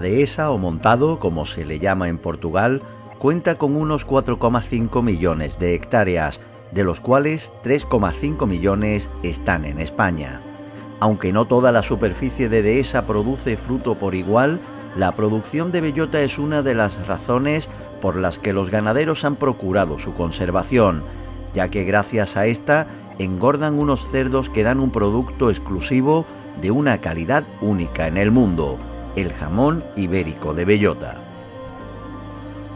Dehesa o montado, como se le llama en Portugal, cuenta con unos 4,5 millones de hectáreas, de los cuales 3,5 millones están en España. Aunque no toda la superficie de dehesa produce fruto por igual, la producción de bellota es una de las razones por las que los ganaderos han procurado su conservación, ya que gracias a esta engordan unos cerdos que dan un producto exclusivo de una calidad única en el mundo, el jamón ibérico de bellota.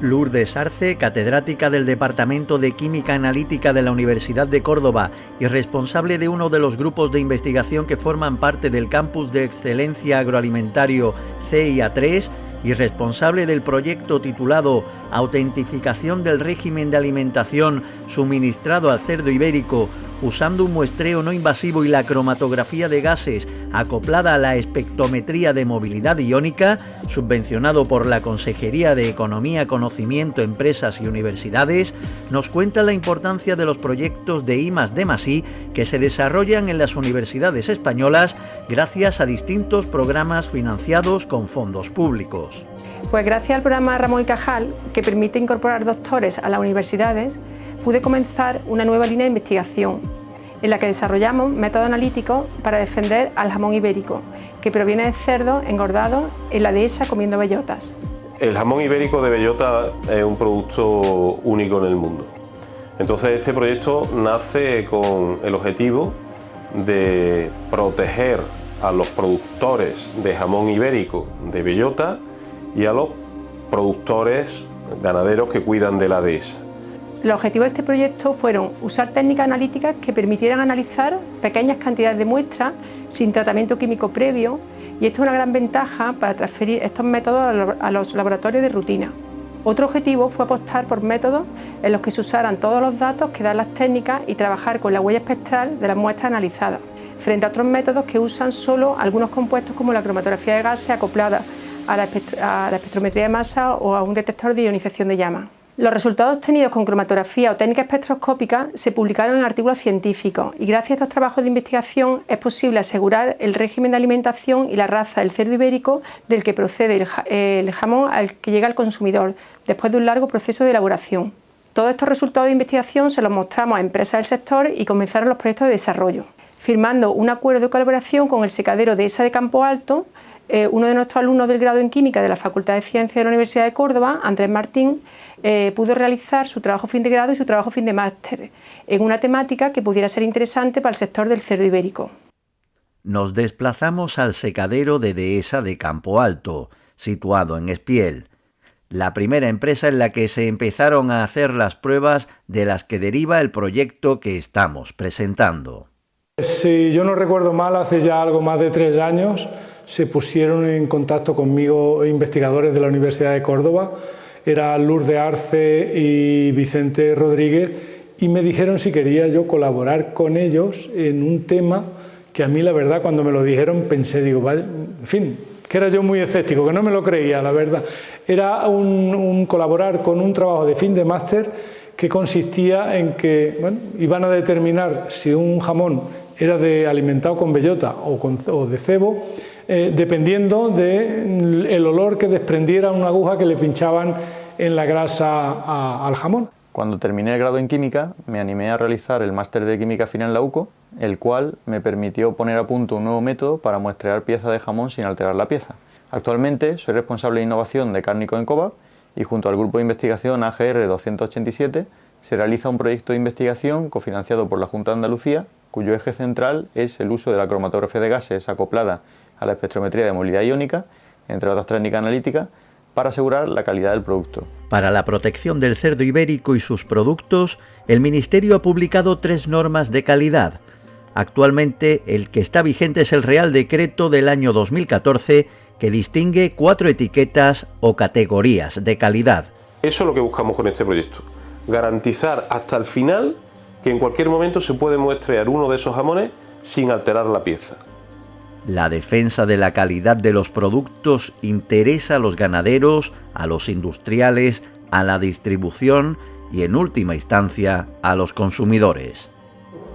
Lourdes Arce, catedrática del Departamento de Química Analítica de la Universidad de Córdoba y responsable de uno de los grupos de investigación que forman parte del Campus de Excelencia Agroalimentario CIA3 y responsable del proyecto titulado Autentificación del régimen de alimentación suministrado al cerdo ibérico usando un muestreo no invasivo y la cromatografía de gases acoplada a la espectrometría de movilidad iónica, subvencionado por la Consejería de Economía, Conocimiento, Empresas y Universidades, nos cuenta la importancia de los proyectos de I D que se desarrollan en las universidades españolas gracias a distintos programas financiados con fondos públicos. Pues gracias al programa Ramón y Cajal, que permite incorporar doctores a las universidades, pude comenzar una nueva línea de investigación en la que desarrollamos métodos analíticos para defender al jamón ibérico, que proviene de cerdos engordados en la dehesa comiendo bellotas. El jamón ibérico de bellota es un producto único en el mundo. Entonces este proyecto nace con el objetivo de proteger a los productores de jamón ibérico de bellota y a los productores ganaderos que cuidan de la dehesa. Los objetivos de este proyecto fueron usar técnicas analíticas que permitieran analizar pequeñas cantidades de muestras sin tratamiento químico previo y esto es una gran ventaja para transferir estos métodos a los laboratorios de rutina. Otro objetivo fue apostar por métodos en los que se usaran todos los datos que dan las técnicas y trabajar con la huella espectral de las muestras analizadas, frente a otros métodos que usan solo algunos compuestos como la cromatografía de gases acoplada a la, espectrometría de masa o a un detector de ionización de llama. Los resultados obtenidos con cromatografía o técnica espectroscópica se publicaron en artículos científicos y gracias a estos trabajos de investigación es posible asegurar el régimen de alimentación y la raza del cerdo ibérico del que procede el jamón al que llega al consumidor después de un largo proceso de elaboración. Todos estos resultados de investigación se los mostramos a empresas del sector y comenzaron los proyectos de desarrollo, firmando un acuerdo de colaboración con el secadero de ESA de Campo Alto, eh, uno de nuestros alumnos del grado en Química de la Facultad de Ciencias de la Universidad de Córdoba, Andrés Martín, eh, pudo realizar su trabajo fin de grado y su trabajo fin de máster en una temática que pudiera ser interesante para el sector del cerdo ibérico. Nos desplazamos al secadero de Dehesa de Campo Alto, situado en Espiel, la primera empresa en la que se empezaron a hacer las pruebas de las que deriva el proyecto que estamos presentando. Si yo no recuerdo mal, hace ya algo más de tres años se pusieron en contacto conmigo investigadores de la Universidad de Córdoba era Lourdes Arce y Vicente Rodríguez y me dijeron si quería yo colaborar con ellos en un tema que a mí la verdad cuando me lo dijeron pensé, digo, en fin, que era yo muy escéptico, que no me lo creía, la verdad. Era un, colaborar con un trabajo de fin de máster que consistía en que bueno, iban a determinar si un jamón era de alimentado con bellota o, con, o de cebo eh, dependiendo del olor que desprendiera una aguja que le pinchaban en la grasa al jamón. Cuando terminé el grado en química, me animé a realizar el máster de química final en la UCO, el cual me permitió poner a punto un nuevo método para muestrear pieza de jamón sin alterar la pieza. Actualmente soy responsable de innovación de Cárnico en COVA y junto al grupo de investigación AGR 287 se realiza un proyecto de investigación cofinanciado por la Junta de Andalucía, cuyo eje central es el uso de la cromatografía de gases acoplada a la espectrometría de movilidad iónica, entre otras técnicas analíticas, para asegurar la calidad del producto. Para la protección del cerdo ibérico y sus productos, el Ministerio ha publicado tres normas de calidad. Actualmente, el que está vigente es el Real Decreto del año 2014, que distingue cuatro etiquetas o categorías de calidad. Eso es lo que buscamos con este proyecto, garantizar hasta el final que en cualquier momento se puede muestrear uno de esos jamones sin alterar la pieza. La defensa de la calidad de los productos interesa a los ganaderos, a los industriales, a la distribución y en última instancia a los consumidores.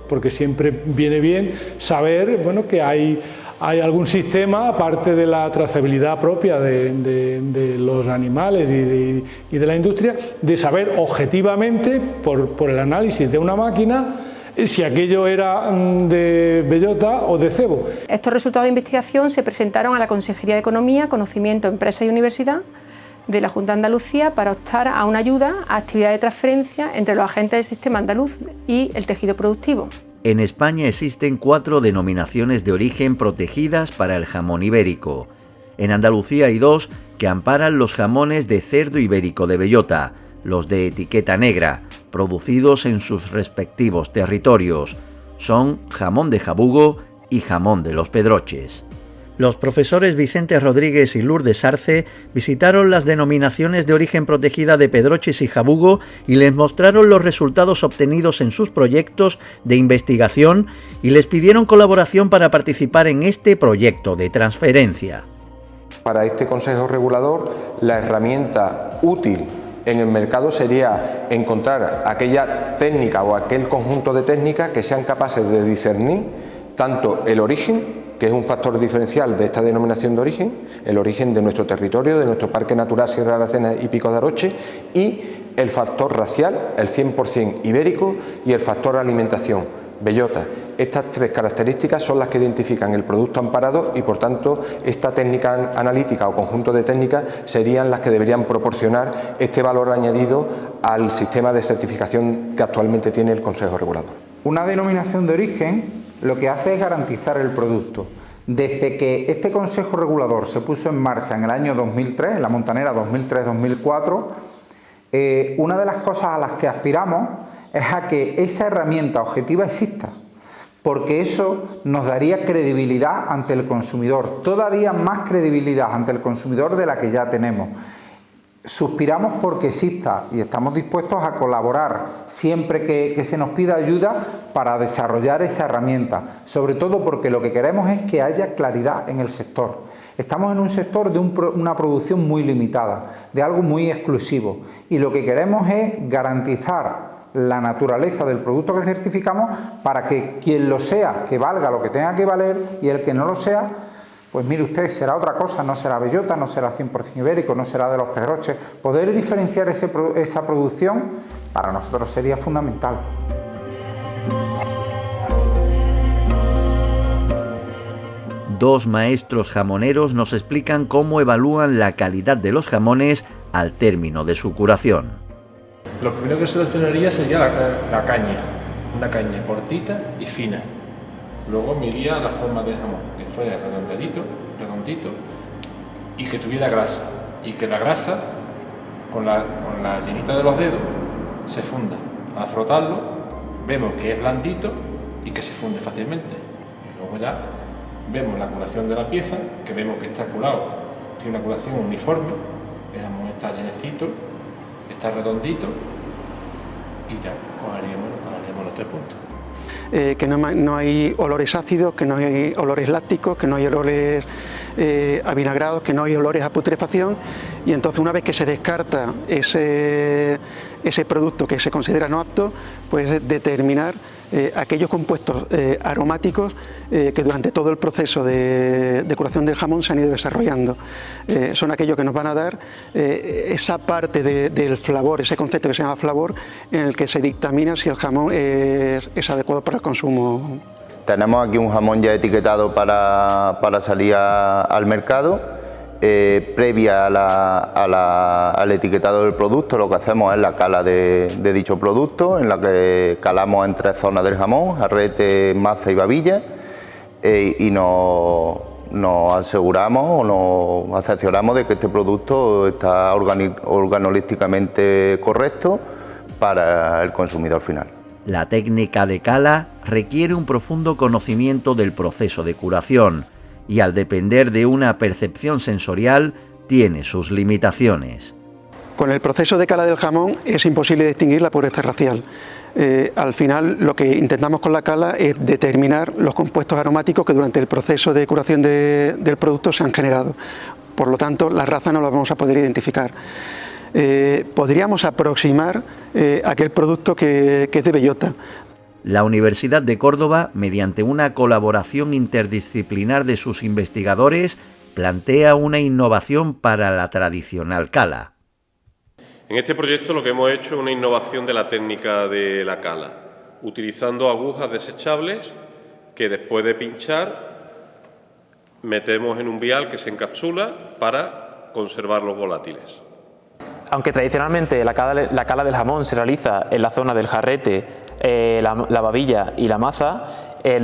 Porque siempre viene bien saber bueno, que hay hay algún sistema, aparte de la trazabilidad propia de, los animales y de, la industria, de saber objetivamente, por, por el análisis de una máquina, si aquello era mm, de bellota o de cebo. Estos resultados de investigación se presentaron a la Consejería de Economía, Conocimiento, Empresa y Universidad de la Junta de Andalucía para optar a una ayuda a actividad de transferencia entre los agentes del sistema andaluz y el tejido productivo. En España existen cuatro denominaciones de origen protegidas para el jamón ibérico. En Andalucía hay dos que amparan los jamones de cerdo ibérico de bellota, los de etiqueta negra, producidos en sus respectivos territorios. Son jamón de jabugo y jamón de los pedroches. Los profesores Vicente Rodríguez y Lourdes Arce visitaron las denominaciones de origen protegida de Pedroches y Jabugo y les mostraron los resultados obtenidos en sus proyectos de investigación y les pidieron colaboración para participar en este proyecto de transferencia. Para este Consejo Regulador, la herramienta útil en el mercado sería encontrar aquella técnica o aquel conjunto de técnicas que sean capaces de discernir tanto el origen que es un factor diferencial de esta denominación de origen, el origen de nuestro territorio, de nuestro Parque Natural Sierra de Aracena y Pico de Aroche, y el factor racial, el 100% ibérico, y el factor alimentación, bellota. Estas tres características son las que identifican el producto amparado y por tanto esta técnica analítica o conjunto de técnicas serían las que deberían proporcionar este valor añadido al sistema de certificación que actualmente tiene el Consejo Regulador. Una denominación de origen lo que hace es garantizar el producto. Desde que este Consejo Regulador se puso en marcha en el año 2003, la Montanera 2003-2004, eh, una de las cosas a las que aspiramos es a que esa herramienta objetiva exista, porque eso nos daría credibilidad ante el consumidor, todavía más credibilidad ante el consumidor de la que ya tenemos. Suspiramos porque exista y estamos dispuestos a colaborar siempre que, se nos pida ayuda para desarrollar esa herramienta, sobre todo porque lo que queremos es que haya claridad en el sector. Estamos en un sector de una producción muy limitada, de algo muy exclusivo y lo que queremos es garantizar la naturaleza del producto que certificamos para que quien lo sea, que valga lo que tenga que valer y el que no lo sea, pues mire usted, será otra cosa, no será bellota, no será 100% ibérico, no será de los pedroches. Poder diferenciar esa producción para nosotros sería fundamental. Dos maestros jamoneros nos explican cómo evalúan la calidad de los jamones al término de su curación. Lo primero que seleccionaría sería la, caña, una caña cortita y fina Luego miría la forma de jamón, que fuera redondadito, redondito y que tuviera grasa. Y que la grasa, con la, con la llenita de los dedos, se funda. Al frotarlo, vemos que es blandito y que se funde fácilmente. Y luego ya vemos la curación de la pieza, que vemos que está curado, tiene una curación uniforme, el jamón está llenecito, está redondito y ya cogeríamos, haríamos los tres puntos. Eh, que no, hay olores ácidos, que no hay olores lácticos, que no hay olores eh, avinagrados, que no hay olores a putrefacción y entonces una vez que se descarta ese, ese producto que se considera no apto, pues determinar eh, aquellos compuestos eh, aromáticos eh, que durante todo el proceso de, curación del jamón se han ido desarrollando. son aquellos que nos van a dar esa parte del flavor, ese concepto que se llama flavor, en el que se dictamina si el jamón es, adecuado para el consumo. Tenemos aquí un jamón ya etiquetado para, para salir al mercado eh, previa al etiquetado del producto, lo que hacemos es la cala de, dicho producto, en la que calamos en tres zonas del jamón, arrete, maza y babilla, eh, y nos, aseguramos o nos acepcionamos de que este producto está organolísticamente correcto para el consumidor final. La técnica de cala requiere un profundo conocimiento del proceso de curación, y al depender de una percepción sensorial tiene sus limitaciones. Con el proceso de cala del jamón es imposible distinguir la pureza racial. Eh, al final lo que intentamos con la cala es determinar los compuestos aromáticos que durante el proceso de curación del producto se han generado. Por lo tanto, la raza no la vamos a poder identificar. Eh, podríamos aproximar eh, aquel producto que, que es de bellota, la Universidad de Córdoba, mediante una colaboración interdisciplinar de sus investigadores, plantea una innovación para la tradicional cala. En este proyecto lo que hemos hecho es una innovación de la técnica de la cala, utilizando agujas desechables que después de pinchar metemos en un vial que se encapsula para conservar los volátiles. Aunque tradicionalmente la cala, del jamón se realiza en la zona del jarrete, eh, la, babilla y la maza,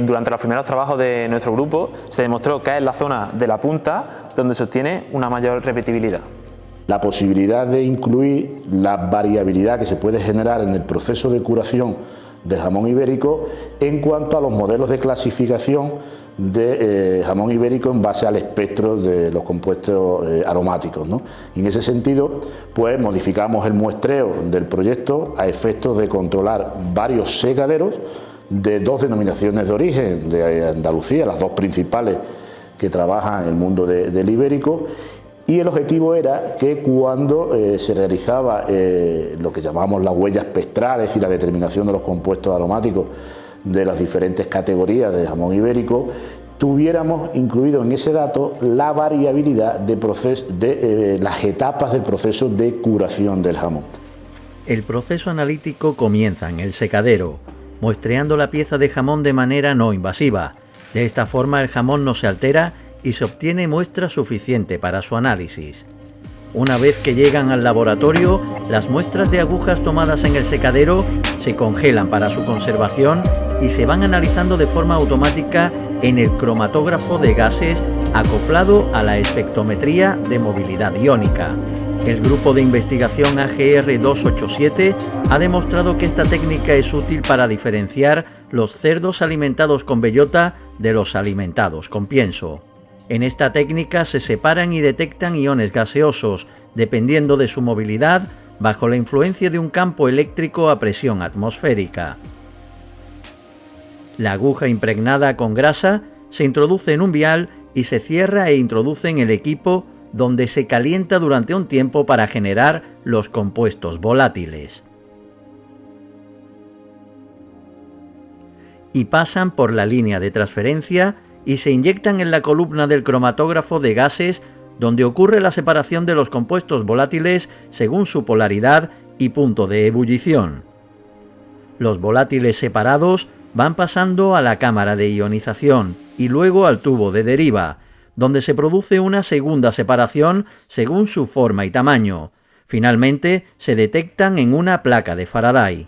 durante los primeros trabajos de nuestro grupo se demostró que es la zona de la punta donde se obtiene una mayor repetibilidad. La posibilidad de incluir la variabilidad que se puede generar en el proceso de curación del jamón ibérico en cuanto a los modelos de clasificación de eh, jamón ibérico en base al espectro de los compuestos eh, aromáticos. Y en ese sentido, pues modificamos el muestreo del proyecto a efectos de controlar varios secaderos de dos denominaciones de origen de Andalucía, las dos principales que trabajan en el mundo del ibérico, y el objetivo era que cuando eh, se realizaba lo que llamamos las huellas espectrales y la determinación de los compuestos aromáticos de las diferentes categorías de jamón ibérico, tuviéramos incluido en ese dato la variabilidad de, eh, las etapas del proceso de curación del jamón. El proceso analítico comienza en el secadero, muestreando la pieza de jamón de manera no invasiva. De esta forma el jamón no se altera y se obtiene muestra suficiente para su análisis. Una vez que llegan al laboratorio, las muestras de agujas tomadas en el secadero se congelan para su conservación y se van analizando de forma automática en el cromatógrafo de gases acoplado a la espectrometría de movilidad iónica. El grupo de investigación AGR 287 ha demostrado que esta técnica es útil para diferenciar los cerdos alimentados con bellota de los alimentados con pienso. En esta técnica se separan y detectan iones gaseosos, dependiendo de su movilidad, bajo la influencia de un campo eléctrico a presión atmosférica. La aguja impregnada con grasa se introduce en un vial y se cierra e introduce en el equipo donde se calienta durante un tiempo para generar los compuestos volátiles. Y pasan por la línea de transferencia y se inyectan en la columna del cromatógrafo de gases donde ocurre la separación de los compuestos volátiles según su polaridad y punto de ebullición. Los volátiles separados van pasando a la cámara de ionización y luego al tubo de deriva, donde se produce una segunda separación según su forma y tamaño. Finalmente se detectan en una placa de Faraday.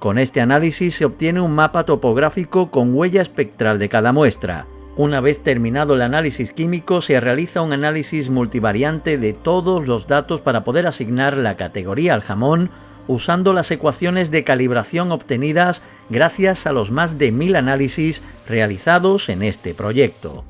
Con este análisis se obtiene un mapa topográfico con huella espectral de cada muestra. Una vez terminado el análisis químico se realiza un análisis multivariante de todos los datos para poder asignar la categoría al jamón usando las ecuaciones de calibración obtenidas gracias a los más de mil análisis realizados en este proyecto.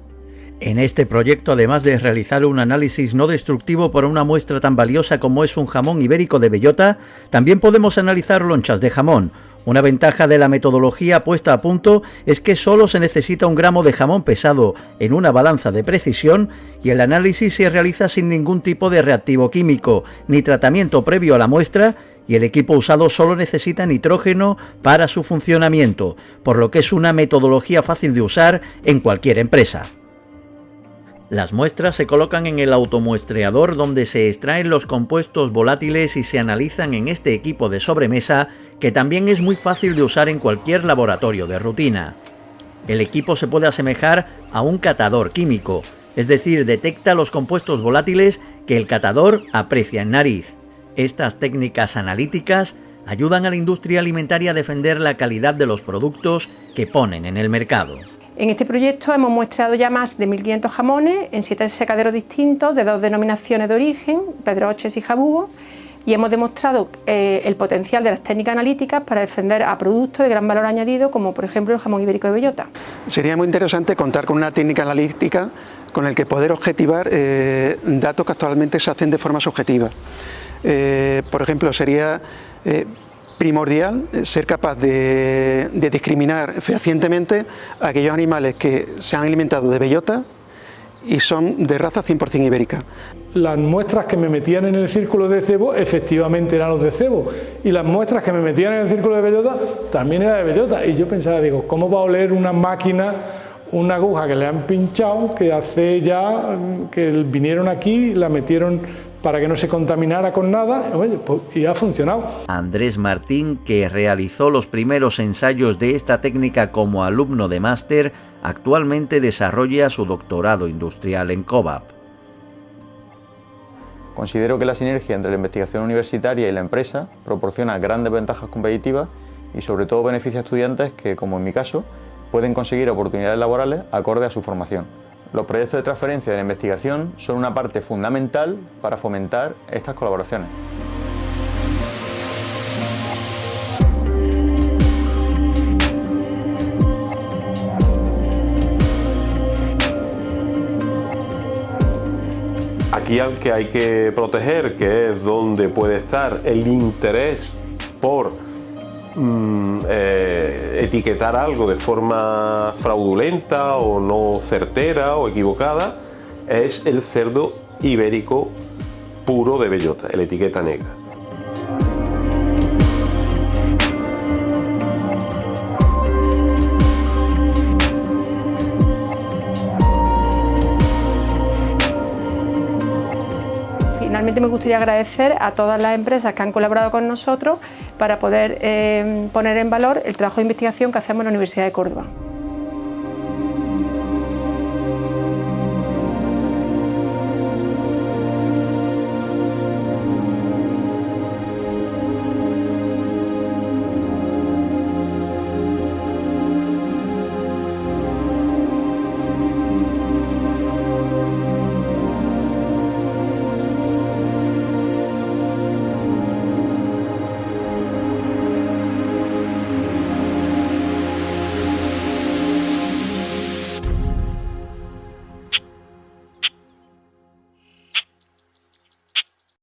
En este proyecto, además de realizar un análisis no destructivo por una muestra tan valiosa como es un jamón ibérico de bellota, también podemos analizar lonchas de jamón. Una ventaja de la metodología puesta a punto es que solo se necesita un gramo de jamón pesado en una balanza de precisión y el análisis se realiza sin ningún tipo de reactivo químico ni tratamiento previo a la muestra y el equipo usado solo necesita nitrógeno para su funcionamiento, por lo que es una metodología fácil de usar en cualquier empresa. Las muestras se colocan en el automuestreador donde se extraen los compuestos volátiles y se analizan en este equipo de sobremesa que también es muy fácil de usar en cualquier laboratorio de rutina. El equipo se puede asemejar a un catador químico, es decir, detecta los compuestos volátiles que el catador aprecia en nariz. Estas técnicas analíticas ayudan a la industria alimentaria a defender la calidad de los productos que ponen en el mercado. En este proyecto hemos muestrado ya más de 1.500 jamones en siete secaderos distintos de dos denominaciones de origen, Pedroches y Jabugo, y hemos demostrado eh, el potencial de las técnicas analíticas para defender a productos de gran valor añadido, como por ejemplo el jamón ibérico de bellota. Sería muy interesante contar con una técnica analítica con el que poder objetivar eh, datos que actualmente se hacen de forma subjetiva. Eh, por ejemplo, sería primordial ser capaz de, discriminar fehacientemente a aquellos animales que se han alimentado de bellota y son de raza 100% ibérica. las muestras que me metían en el círculo de cebo efectivamente eran los de cebo y las muestras que me metían en el círculo de bellota también eran de bellota y yo pensaba, digo, ¿cómo va a oler una máquina una aguja que le han pinchado que hace ya que vinieron aquí, la metieron para que no se contaminara con nada pues, y ha funcionado. Andrés Martín, que realizó los primeros ensayos de esta técnica como alumno de máster, actualmente desarrolla su doctorado industrial en COVAP. Considero que la sinergia entre la investigación universitaria y la empresa proporciona grandes ventajas competitivas y sobre todo beneficia a estudiantes que, como en mi caso, pueden conseguir oportunidades laborales acorde a su formación. Los proyectos de transferencia de la investigación son una parte fundamental para fomentar estas colaboraciones. Aquí al que hay que proteger, que es donde puede estar el interés por Mm, eh, etiquetar algo de forma fraudulenta o no certera o equivocada es el cerdo ibérico puro de bellota, el etiqueta negra. Finalmente me gustaría agradecer a todas las empresas que han colaborado con nosotros para poder eh, poner en valor el trabajo de investigación que hacemos en la Universidad de Córdoba.